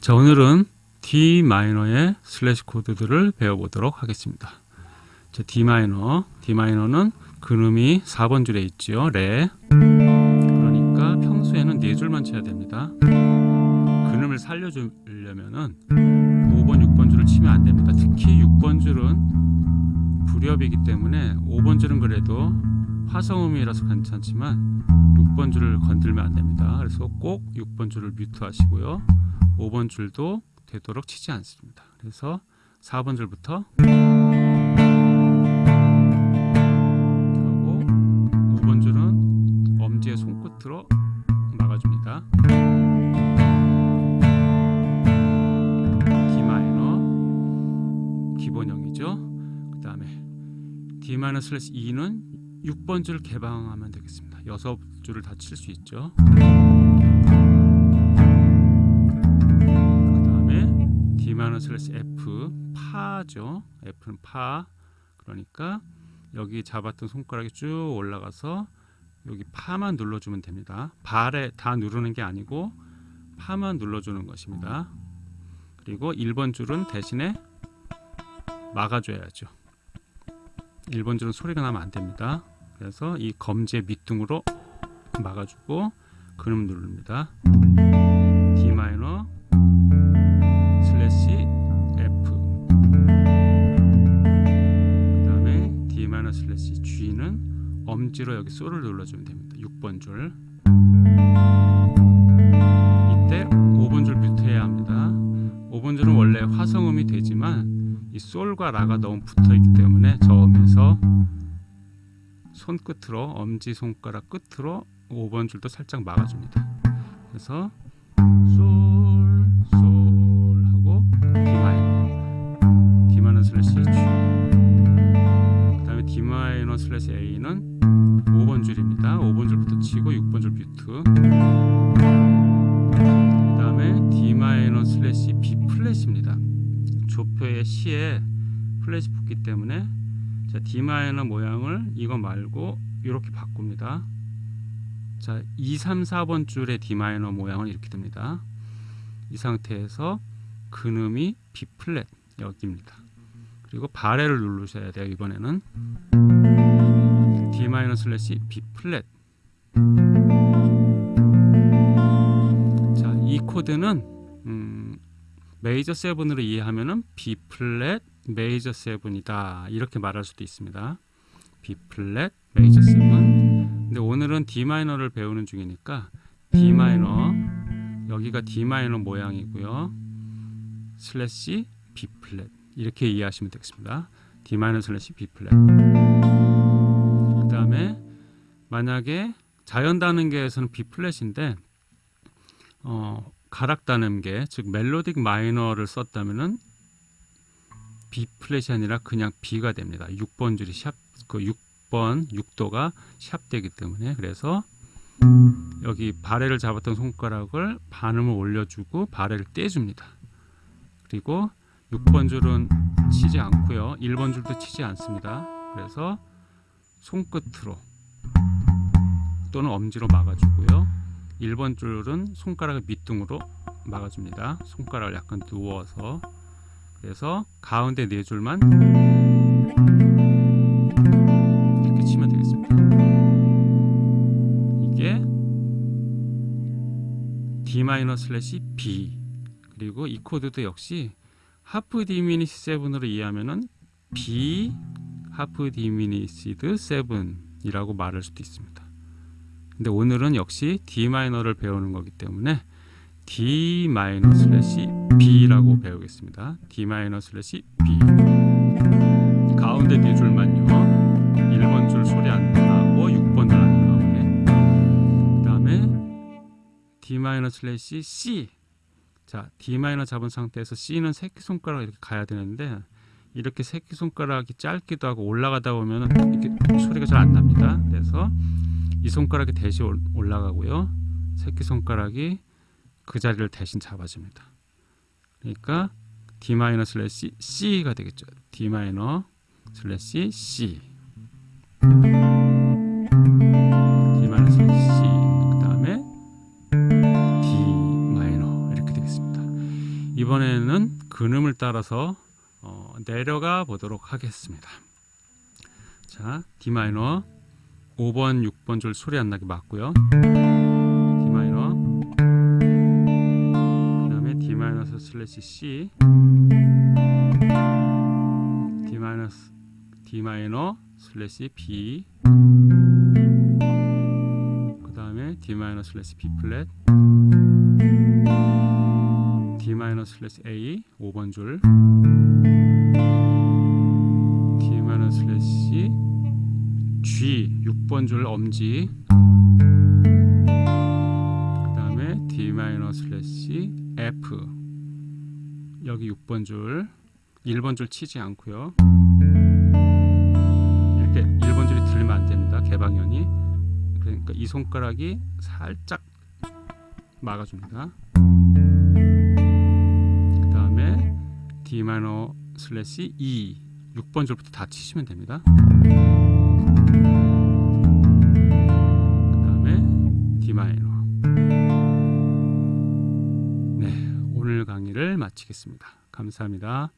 자 오늘은 D 마이너의 슬래시 코드들을 배워보도록 하겠습니다. 자, D 마이너, D 마이너는 근음이 4번 줄에 있지요. 레. 그러니까 평소에는 네 줄만 쳐야 됩니다. 근음을 살려주려면은 5번, 6번 줄을 치면 안 됩니다. 특히 6번 줄은 불협이기 때문에 5번 줄은 그래도 화성음이라서 괜찮지만 6번 줄을 건들면 안 됩니다. 그래서 꼭 6번 줄을 뮤트 하시고요. 5번 줄도 되도록 치지 않습니다. 그래서 4번 줄부터 하고 5번 줄은 엄지의 손끝으로 막아줍니다. D 마이너 기본형이죠. 그 다음에 D 마이너 슬래시 E는 6번 줄 개방하면 되겠습니다. 6줄을 다 칠 수 있죠. 슬래시 F 파죠. F는 파. 그러니까 여기 잡았던 손가락이 쭉 올라가서 여기 파만 눌러주면 됩니다. 바레 다 누르는 게 아니고 파만 눌러주는 것입니다. 그리고 1번 줄은 대신에 막아줘야죠. 1번 줄은 소리가 나면 안 됩니다. 그래서 이 검지의 밑둥으로 막아주고 그음 누릅니다. D 마이너 엄지로 여기 솔을 눌러주면 됩니다. 6번 줄. 이때 5번 줄 뮤트해야 합니다. 5번 줄은 원래 화성음이 되지만 이 솔과 라가 너무 붙어있기 때문에 저음에서 손끝으로 엄지손가락 끝으로 5번 줄도 살짝 막아줍니다. 그래서 슬래시 A는 조표의 시에 플랫이 붙기 때문에 자, D 마이너 모양을 이거 말고 이렇게 바꿉니다. 자, 2, 3, 4번 줄의 D 마이너 모양은 이렇게 됩니다. 이 상태에서 근음이 B 플랫 여기입니다. 그리고 바레를 누르셔야 돼요. 이번에는 D 마이너 슬래시 B 플랫 자, 이 코드는 음, major seven으로 이해하면은 B 플랫 major seven이다 이렇게 말할 수도 있습니다. B 플랫 major seven 근데 오늘은 D 마이너를 배우는 중이니까 D 마이너 여기가 D 마이너 모양이고요. 슬래시 B 플랫 이렇게 이해하시면 되겠습니다. D 마이너 슬래시 B 플랫 다음에 만약에 자연 단음계에서는 B 플랫인데 어, 가락 단음계 즉 멜로딕 마이너를 썼다면은 B 플랫이 아니라 그냥 B가 됩니다. 6번 줄이 샵, 그 6번 6도가 샵 되기 때문에 그래서 여기 바레를 잡았던 손가락을 반음을 올려주고 바레를 떼줍니다. 그리고 6번 줄은 치지 않고요. 1번 줄도 치지 않습니다. 그래서 손끝으로 또는 엄지로 막아주고요. 1번 줄은 손가락을 밑둥으로 막아줍니다. 손가락을 약간 누워서 그래서 가운데 네 줄만 이렇게 치면 되겠습니다. 이게 D 마이너 슬래시 B 그리고 이 코드도 역시 half diminish 7으로 이해하면은 B half diminished 7이라고 말할 수도 있습니다. 근데 오늘은 역시 D 마이너를 배우는 거기 때문에 D 마이너 슬래시 B라고 배우겠습니다. D 마이너 슬래시 B 가운데 네 줄만요. 1번 줄 소리 안 나고 6번 줄 안 나오게 그 다음에 D 마이너 슬래시 C 자 D 마이너 잡은 상태에서 C는 새끼손가락 이렇게 가야 되는데 이렇게 새끼손가락이 짧기도 하고 올라가다 보면 이렇게 소리가 잘 안 납니다. 그래서 이 손가락이 대신 올라가고요. 새끼손가락이 그 자리를 대신 잡아줍니다. 그러니까 D 마이너 슬래시 C가 되겠죠. D 마이너 슬래시 C D 마이너 슬래시 C 그 다음에 D 마이너 이렇게 되겠습니다. 이번에는 근음을 따라서 어, 내려가 보도록 하겠습니다. 자, D 마이너 5번, 6번 줄 소리 안 나게 막고요. D 마이너. 그다음에 D 마이너 슬래시 C. D 마이너 D 마이너 슬래시 B. 그다음에 D 마이너 슬래시 B 플랫. D 마이너 슬래시 A 5번 줄. D 마이너 슬래시 G 6번 줄 엄지. 그 다음에 D 마이너 슬래시 F. 여기 6번 줄. 1번 줄 치지 않고요. 이렇게 1번 줄이 들리면 안 됩니다. 개방현이. 그러니까 이 손가락이 살짝 막아줍니다. 그 다음에 D 마이너 슬래시 E. 6번 줄부터 다 치시면 됩니다 마치겠습니다. 감사합니다